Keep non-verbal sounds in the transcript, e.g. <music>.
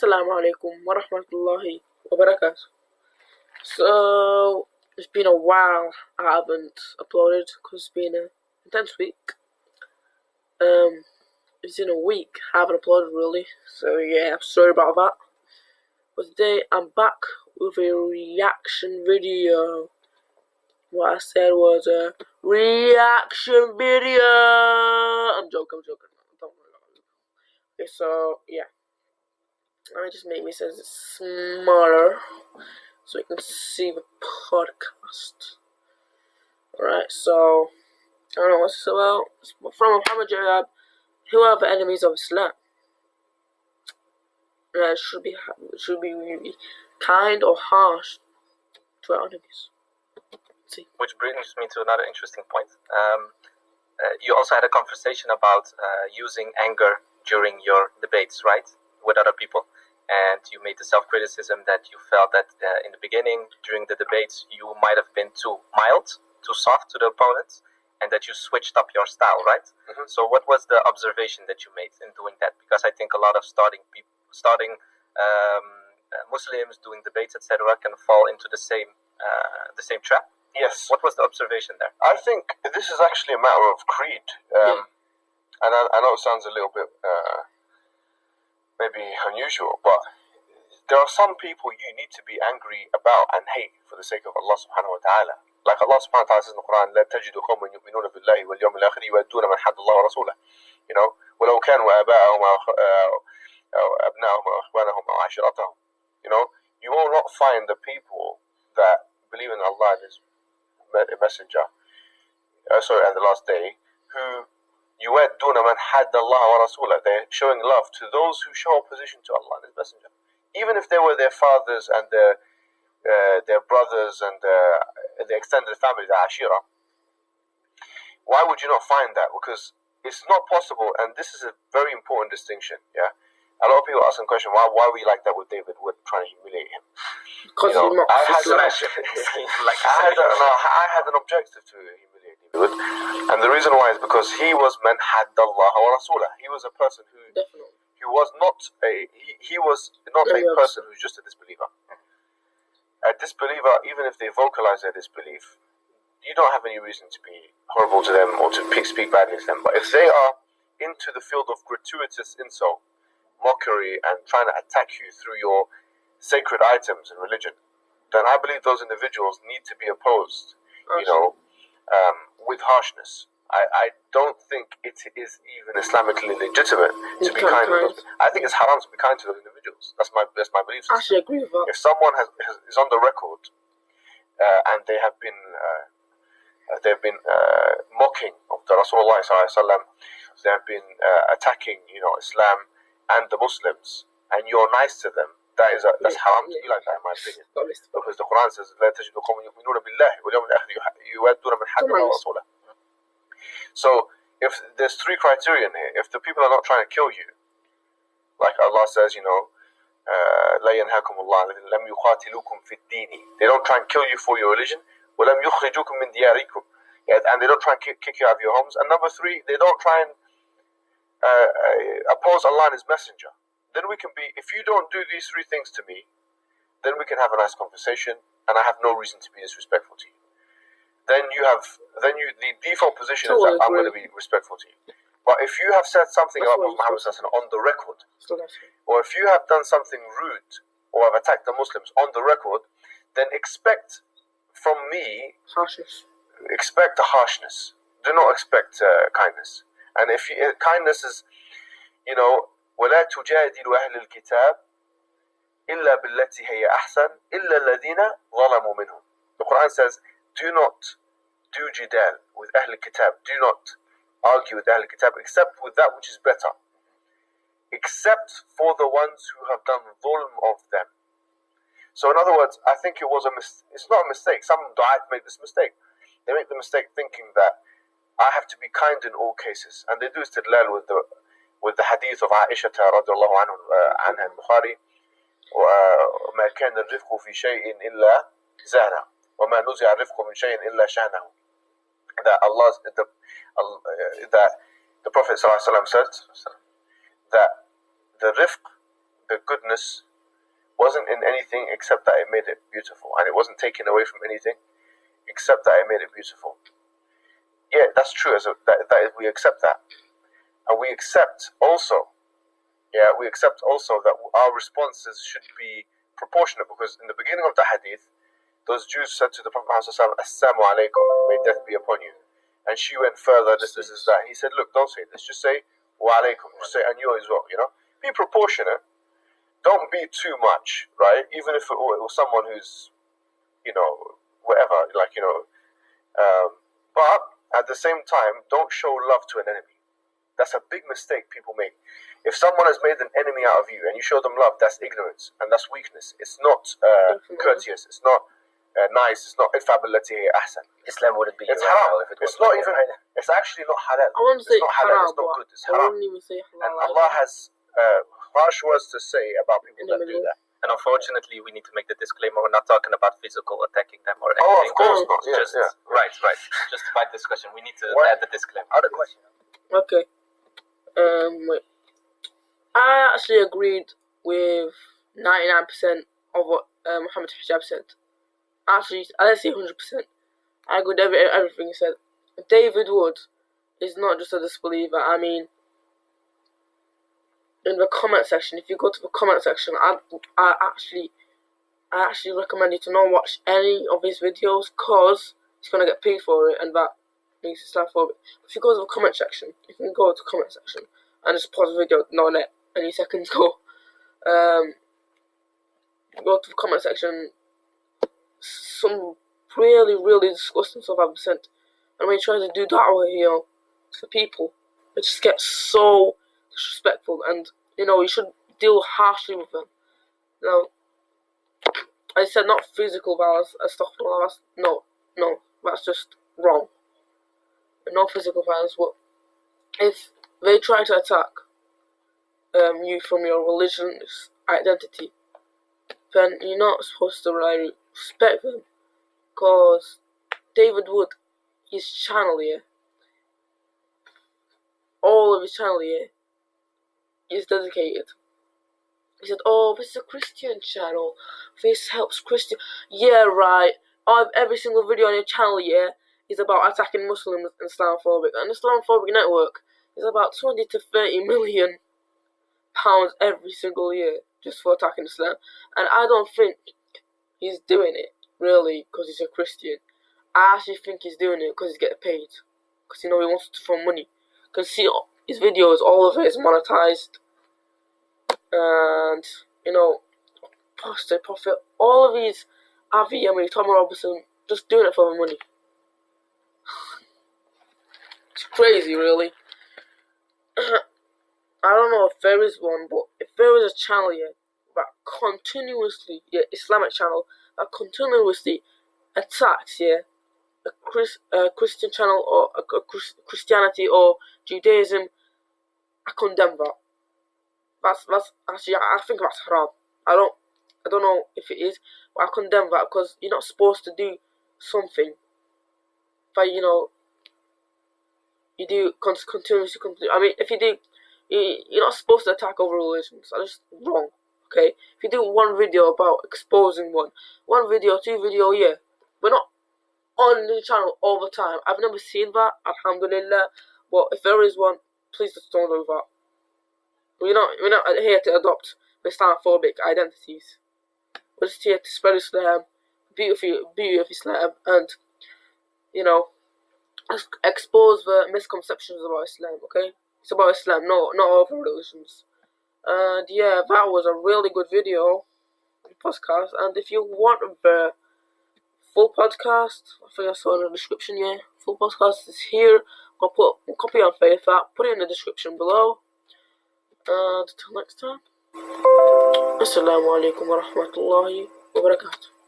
Assalamu alaikum wa rahmatullahi wa barakatuh. So, it's been a while I haven't uploaded because it's been an intense week. Um, it's been a week I haven't uploaded really, so yeah, I'm sorry about that. But today I'm back with a reaction video. What I said was a reaction video. I'm joking, I'm joking. Okay, so yeah. Let me just make me says smaller so you can see the podcast. Alright, so I don't know what's this about. It's from Muhammad Hijab. Who are the enemies of Islam? Yeah, should be should be really kind or harsh to our enemies. See. Which brings me to another interesting point. Um, uh, you also had a conversation about uh, using anger during your debates, right, with other people and you made the self-criticism that you felt that uh, in the beginning during the debates you might have been too mild too soft to the opponents and that you switched up your style right? Mm-hmm. so what was the observation that you made in doing that? Because i think a lot of starting people starting um, uh, muslims doing debates etc can fall into the same uh, the same trap. Yes. What was the observation there? I think this is actually a matter of creed um, yeah. and I, I, know it sounds a little bit uh, maybe unusual, but there are some people you need to be angry about and hate for the sake of Allah subhanahu wa ta'ala. Like Allah subhanahu wa ta'ala says in the Quran, لا تجد قوما يؤمنون بالله واليوم الآخر يودون من حد الله ورسوله. You know, ولو كانوا آباءهم أو أبنائهم أو إخوانهم أو عشيرتهم. You know, you will not find the people that believe in Allah and His messenger, uh, sorry, and the last day, who يُوَدُّونَ مَنْ حَدَّ اللَّهَ وَرَسُولَهُ They're showing love to those who show opposition to Allah and His Messenger. Even if they were their fathers and their uh, their brothers and uh, the extended family, the Ashira. Why would you not find that? Because it's not possible, and this is a very important distinction. Yeah, a lot of people ask the question, why why we like that with David Wood trying to humiliate him? Because you know, I had, like <laughs> I had, a, no, <laughs> I had an objective to him good. and the reason why is because he was man Allah wa rasulah. He was a person who Definitely. he was not a he, he was not a person who's just a disbeliever. A disbeliever, even if they vocalize their disbelief, you don't have any reason to be horrible to them or to speak badly to them. But if they are into the field of gratuitous insult, mockery, and trying to attack you through your sacred items and religion, then I believe those individuals need to be opposed. You know, um, with harshness. I, I don't think it is even Islamically legitimate to be kind to those. I think it's haram to be kind to those individuals. That's my that's my belief. I actually agree with that. If someone has, has is on the record uh, and they have been uh, uh they've been uh, mocking of the Rasulullah they have been uh, attacking you know Islam and the Muslims, and you're nice to them, that is a, that's yeah, haram to be like that in my opinion. Because the Quran says لا تجد قوم يؤمنون بالله واليوم الآخر يودون من حد الله ورسوله. So if there's three criterion here, if the people are not trying to kill you, like Allah says, you know, لا ينهاكم الله لم يقاتلوكم في الدين. They don't try and kill you for your religion. ولم يخرجوكم من دياركم. And they don't try and kick you out of your homes. And number three, they don't try and uh, uh oppose Allah and His Messenger then we can be, if you don't do these three things to me, then we can have a nice conversation and I have no reason to be disrespectful to you. Then you have, then you, the default position is that I'm going to be respectful to you. But if you have said something about Muhammad on the record, or if you have done something rude or have attacked the Muslims on the record, then expect from me harshness. Expect the harshness. Do not expect uh, kindness. And if you, uh, kindness is, you know, ولا تجادل أهل الكتاب إلا بالتي هي أحسن إلا الذين ظلموا منهم The Quran says do not do jidal with أهل الكتاب do not argue with أهل الكتاب except with that which is better except for the ones who have done dhulm of them so in other words I think it was a mis- it's not a mistake some du'at make this mistake they make the mistake thinking that I have to be kind in all cases and they do istidlal with the with the hadith of Aisha رضي الله عنه عنها البخاري وما كان الرفق في شيء إلا زانه وما نزع الرفق من شيء إلا شانه that Allah the, that the Prophet ﷺ said that the rifq the goodness wasn't in anything except that it made it beautiful, and it wasn't taken away from anything except that it made it beautiful. Yeah, that's true. As a, that, that we accept that, and we accept also, yeah, we accept also that our responses should be proportionate because in the beginning of the hadith, those Jews said to the Prophet Muhammad, Assalamu alaikum, may death be upon you. And she went further, this, this, is that. He said, Look, don't say this, just say wa alaikum, just say and you as well, you know? Be proportionate. Don't be too much, right? Even if it was someone who's, you know, whatever, like, you know. Um, but at the same time, don't show love to an enemy. That's a big mistake people make. If someone has made an enemy out of you and you show them love, that's ignorance and that's weakness. It's not uh, courteous. It's not uh, nice. It's not infallibility. Ahsan. Islam wouldn't be It's haram. If it it's not even. It's actually not halal. I want to say it's not halal. halal, It's not good. It's haram. even say halal. And Allah has uh, harsh words to say about people that do that. And unfortunately, we need to make the disclaimer: we're not talking about physical attacking them or anything. Oh, of anything. course not. It's Yeah, just yeah. right, right. Just by discussion, we need to What? add the disclaimer. Other question. Okay. Um, wait. I actually agreed with 99% of what uh, Muhammad Hijab said. Actually, I didn't say 100%. I agreed with every, everything he said. David Wood is not just a disbeliever. I mean, in the comment section, if you go to the comment section, I, I actually, I actually recommend you to not watch any of his videos cause he's gonna get paid for it, and that it Islamophobic. If you go to the comment section, you can go to the comment section and just pause the video, not let any seconds <laughs> go. Um, go to the comment section. Some really, really disgusting stuff I've sent, and when you try to do that over here to people, it just gets so disrespectful, and you know you should deal harshly with them. Now, I said not physical violence and stuff like that. No, no, that's just wrong. No physical violence, but if they try to attack um, you from your religion's identity, then you're not supposed to really respect them. Because David Wood, his channel here, all of his channel here, is dedicated. He said, "Oh, this is a Christian channel. This helps Christian." Yeah, right. I've every single video on your channel here is about attacking Muslims and Islamophobic, and the Islamophobic network is about twenty to thirty million pounds every single year just for attacking Islam. And I don't think he's doing it really because he's a Christian. I actually think he's doing it because he's getting paid. Because you know he wants to throw money. Because see his videos, all of it is monetized, and you know, Apostate Prophet, all of these Avi, I Tom Robinson, just doing it for the money. It's crazy, really. <clears throat> I don't know if there is one, but if there is a channel here that continuously, yeah, Islamic channel that continuously attacks, yeah, a Chris, uh, Christian channel or a, a Chris, Christianity or Judaism, I condemn that. That's that's actually I think that's haram. I don't I don't know if it is, but I condemn that because you're not supposed to do something that you know you do con- continuously. Continue. I mean, if you do, you, you're not supposed to attack other religions. That's just wrong. Okay, if you do one video about exposing one, one video, two video, yeah, we're not on the channel all the time. I've never seen that. Alhamdulillah. But if there is one, please just don't do that. We're not we're not here to adopt Islamophobic identities. We're just here to spread Islam, beauty beauty of Islam, and you know, expose the misconceptions about Islam. Okay, it's about Islam, no, not other religions. And yeah, that was a really good video, podcast. And if you want the full podcast, I think I saw in the description. Yeah, full podcast is here. I'll put a copy on faith that. Put it in the description below. And until next time. Assalamu alaikum wa rahmatullahi wa barakatuh.